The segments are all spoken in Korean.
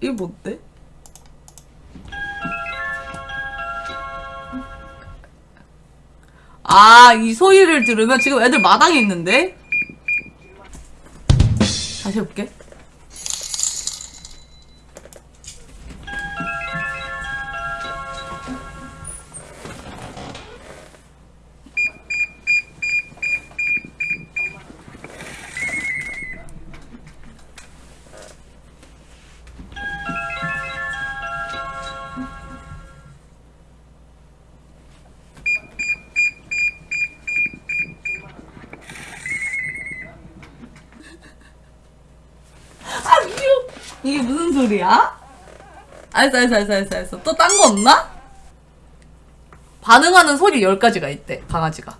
이게 뭔데? 아, 이 소리를 들으면 지금 애들 마당에 있는데? 다시 해볼게. 이게 무슨 소리야? 알았어, 알았어, 알았어, 알았어. 또 딴 거 없나? 반응하는 소리 10가지가 있대, 강아지가.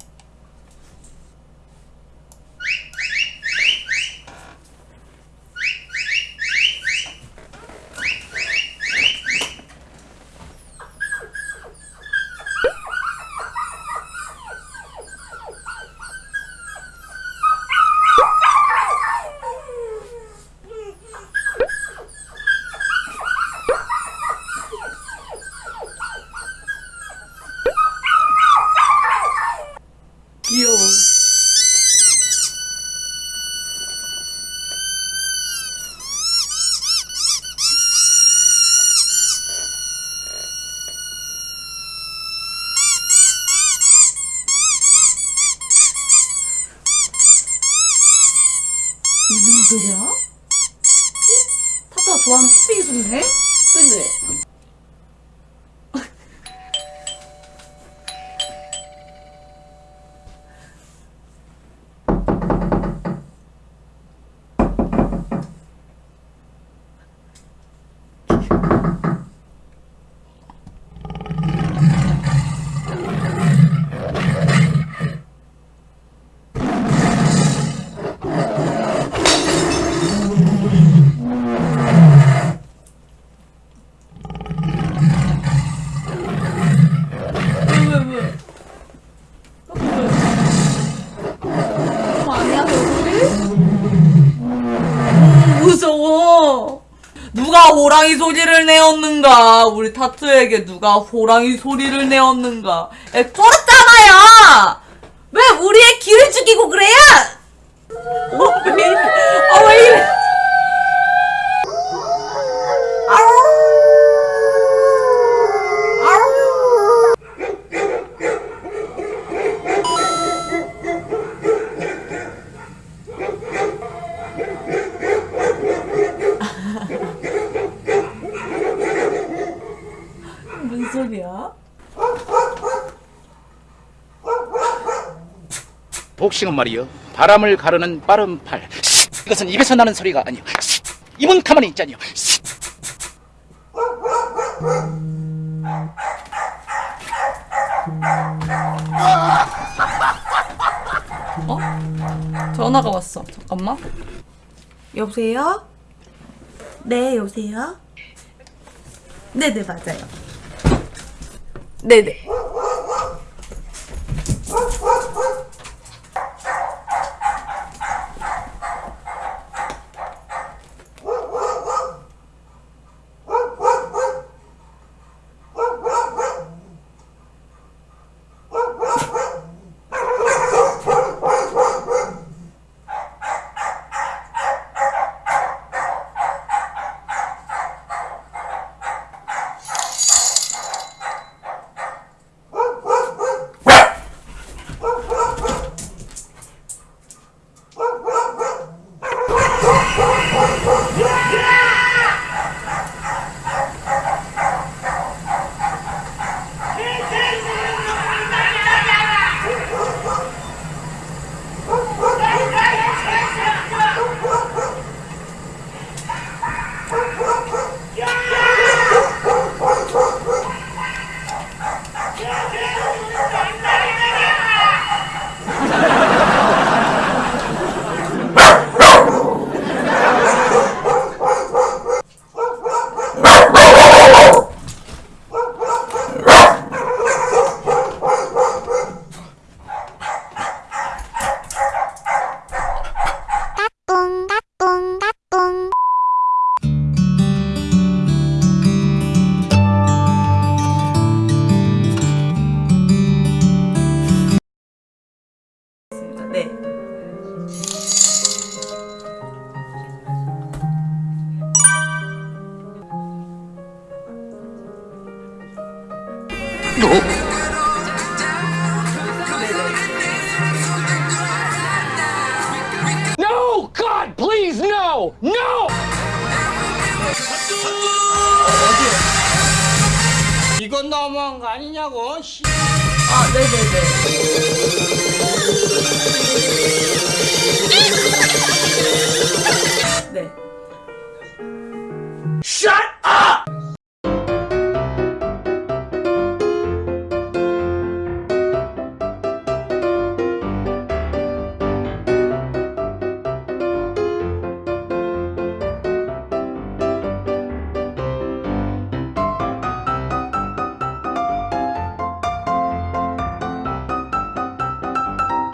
무슨 소리야? 어? 타투가 좋아하는 픽픽이 소리네? 그지? 왜, 왜, 왜? 어, 아니야, 너구리? 음, 무서워. 누가 호랑이 소리를 내었는가? 우리 타투에게 누가 호랑이 소리를 내었는가? 에, 쫄았잖아요! 왜 우리의 기를 죽이고 그래요? 어, 왜 무슨 소리야? 복싱은 말이요 바람을 가르는 빠른 팔 이것은 입에서 나는 소리가 아니요 입은 가만히 있자니요 전화가 왔어. 잠깐만. 여보세요? 네, 여보세요? 네네, 맞아요. 네네. 너. Please no! No! 이건 너무한 거 아니냐고? 아 네네네 네 Shut up!